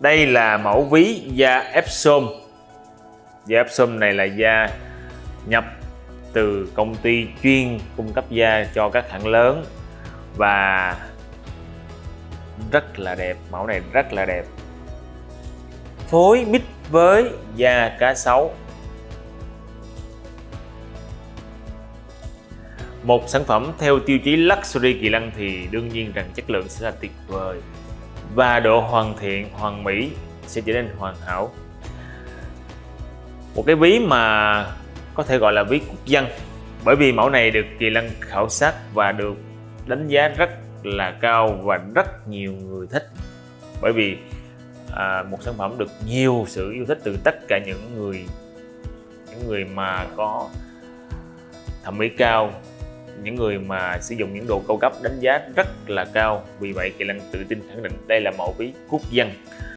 đây là mẫu ví da Epsom. Da Epsom này là da nhập từ công ty chuyên cung cấp da cho các hãng lớn và rất là đẹp, mẫu này rất là đẹp. Phối mix với da cá sấu. Một sản phẩm theo tiêu chí luxury kỳ lân thì đương nhiên rằng chất lượng sẽ là tuyệt vời và độ hoàn thiện hoàn mỹ sẽ trở nên hoàn hảo. Một cái ví mà có thể gọi là ví quốc dân. Bởi vì mẫu này được kỳ lân khảo sát và được đánh giá rất là cao và rất nhiều người thích. Bởi vì à, một sản phẩm được nhiều sự yêu thích từ tất cả những người những người mà có thẩm mỹ cao những người mà sử dụng những đồ cao cấp đánh giá rất là cao, vì vậy kỳ lân tự tin khẳng định đây là mẫu ví quốc dân.